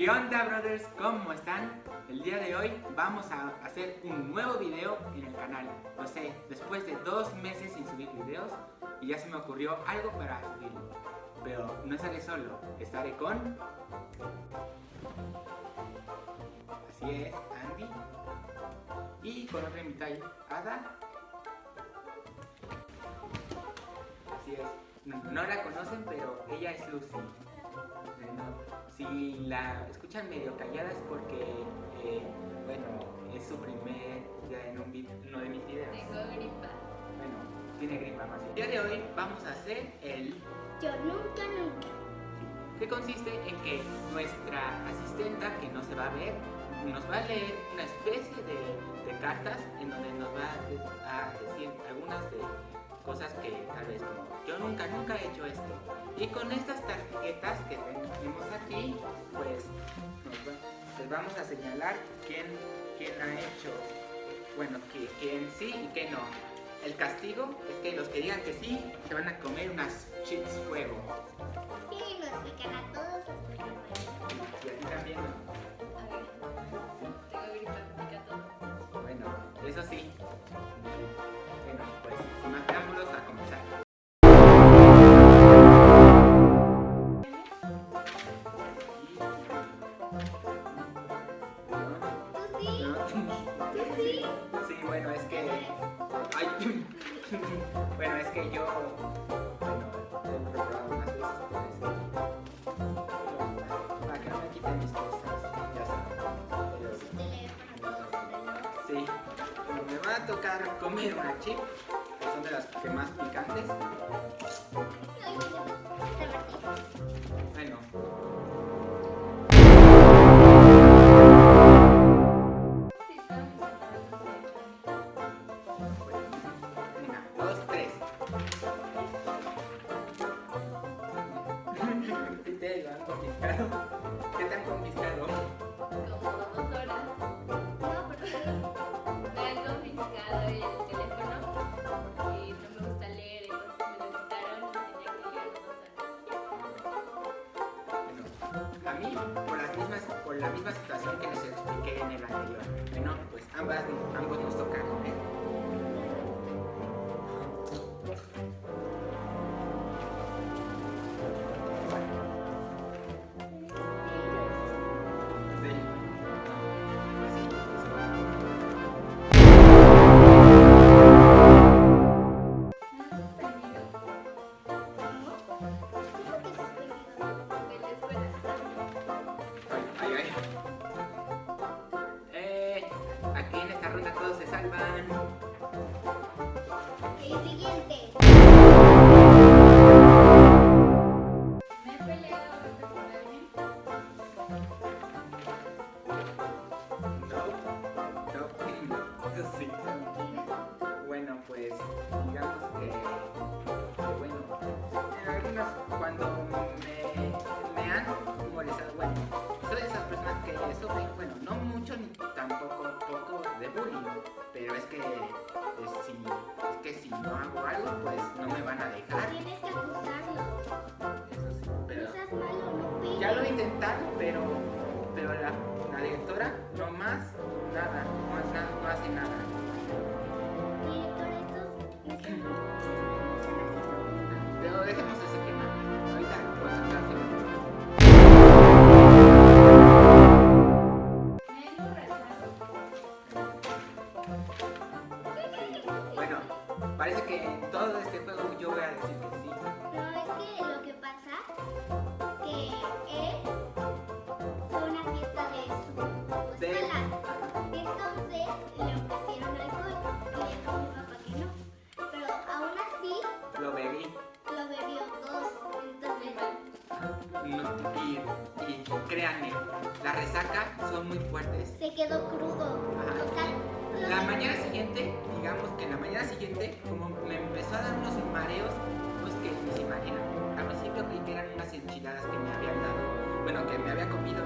¿Qué onda brothers? ¿Cómo están? El día de hoy vamos a hacer un nuevo video en el canal. Lo sé, después de dos meses sin subir videos y ya se me ocurrió algo para subirlo. Pero no estaré solo, estaré con... Así es, Andy. Y con otra invitada, Ada. Así es, no, no la conocen, pero ella es Lucy. Si la escuchan medio callada es porque, eh, bueno, es su primer día en un vid- uno de mis videos. Tengo gripa. Bueno, tiene gripa más bien. El día de hoy vamos a hacer el... Yo nunca, nunca. que consiste en que nuestra asistenta, que no se va a ver, nos va a leer una especie de, de cartas en donde nos va a, a decir algunas de cosas que tal vez como yo nunca, nunca he hecho esto. Y con estas tarjetas que tenemos aquí, pues les vamos a señalar quién, quién ha hecho, bueno, quién sí y quién no. El castigo es que los que digan que sí se van a comer unas chips fuego. Sí? Bueno, es que. Bueno, es que yo. Bueno, he probado unas veces. Para que no me quiten mis cosas, ya saben. Sí. Me va a tocar comer una chip, que son de las que más picantes. Tampoco poco de bullying, pero es que pues, si, que si no hago algo, pues no me van a dejar, Tienes que acusarlo. eso sí, pero No seas malo, no pegues. ya lo intentaron, pero, pero la, la directora no más nada, no, nada, no hace nada. Directora, estos Pero dejemos son muy fuertes. se quedó crudo. Ajá. O sea, La mañana siguiente, digamos que la mañana siguiente, como me empezó a dar unos mareos, pues que se imaginan. Al principio creí que eran unas enchiladas que me habían dado, bueno, que me había comido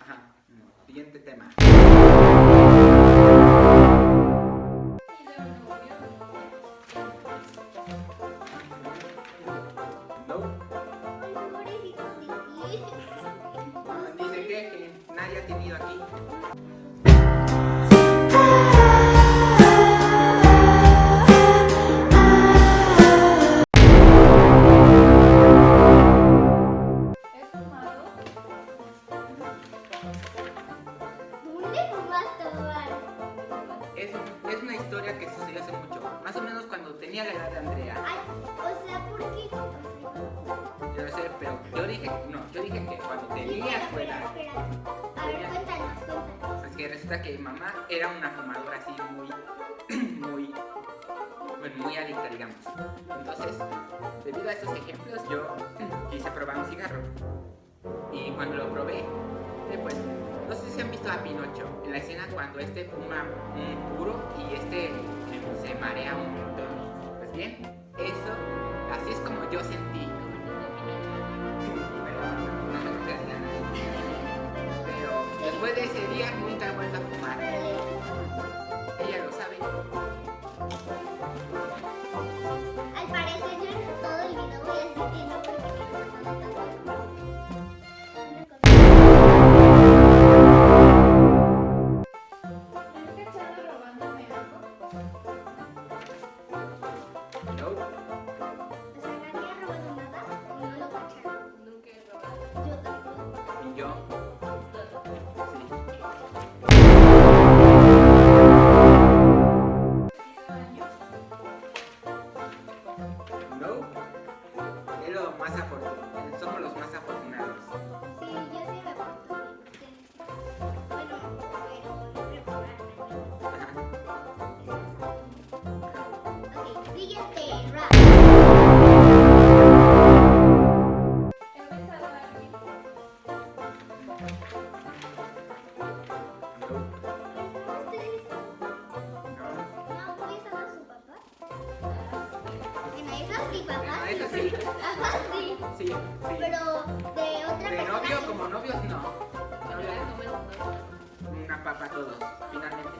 Ajá, siguiente tema. muy adicta, digamos. Entonces, debido a estos ejemplos, yo quise probar un cigarro. Y cuando lo probé, pues, no sé si han visto a Pinocho, en la escena cuando este fuma un puro y este se marea un montón. Pues bien, eso, así es como yo sentí. Pero después de ese día nunca he vuelto a papá. Sí? Sí. Sí. Pero de otra ¿De persona. novio? Como novios, no. no. Una papa a todos, finalmente.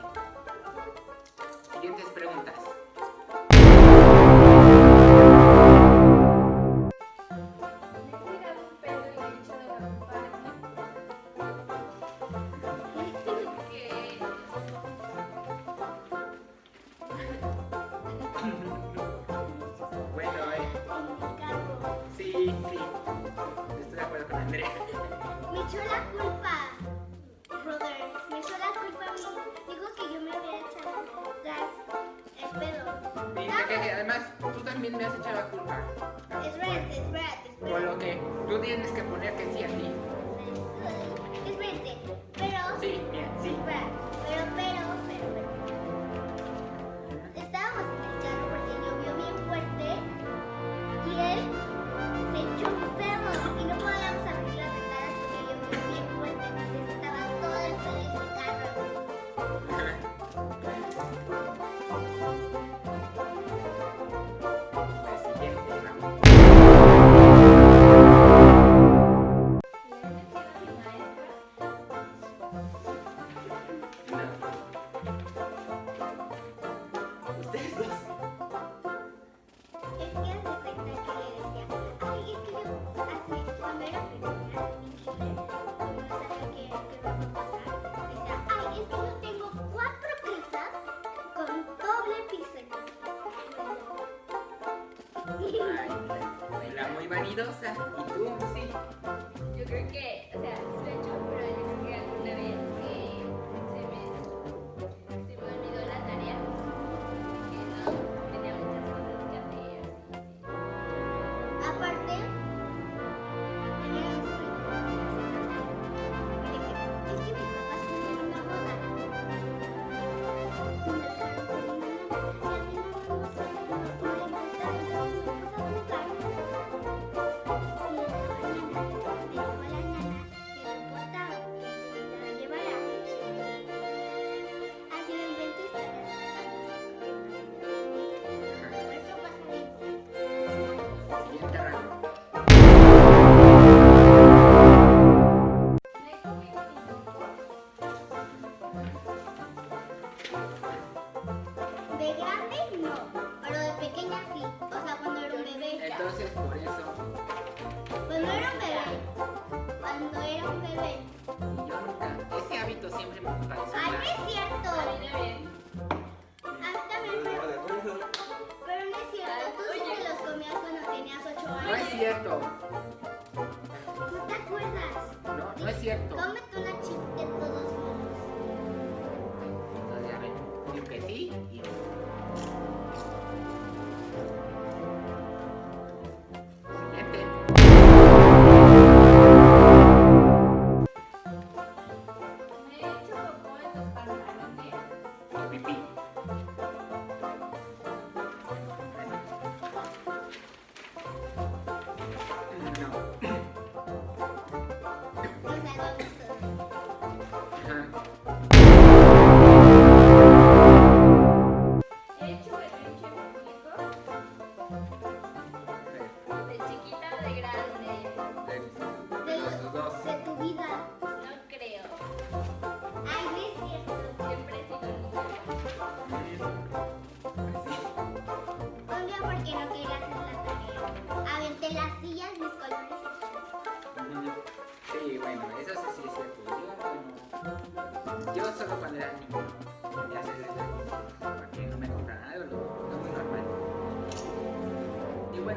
Siguientes preguntas. tú tienes que poner que sí a ti. vanidosa. ¿Y tú? Sí. Yo creo que entonces por eso. Cuando era un bebé. Cuando era un bebé. Y yo nunca. Ese hábito siempre me pareció. ¡Ay, ah, mal. es cierto! A mí también. Pero no es cierto, tú siempre los comías cuando tenías 8 años. No es cierto.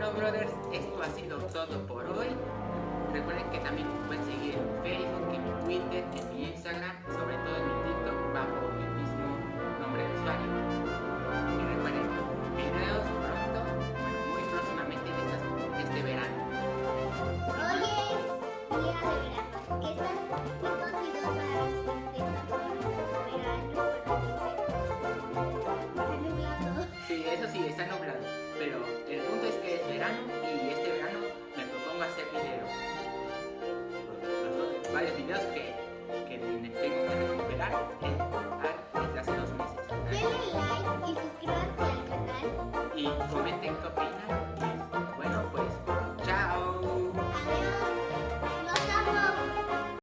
Bueno, brothers, esto ha sido todo por hoy. Recuerden que también me pueden seguir en mi Facebook, en mi Twitter, en mi Instagram, sobre todo en mi TikTok, bajo el mismo nombre de usuario. Y recuerden, videos pronto, bueno, muy próximamente en estas- este verano. Hoy es día de verano. Que estas, estos videos van a por verano. Sí, eso sí, está nublado. Pero el punto es que es verano y este verano me propongo hacer videos. Varios videos que, que tengo que recuperar.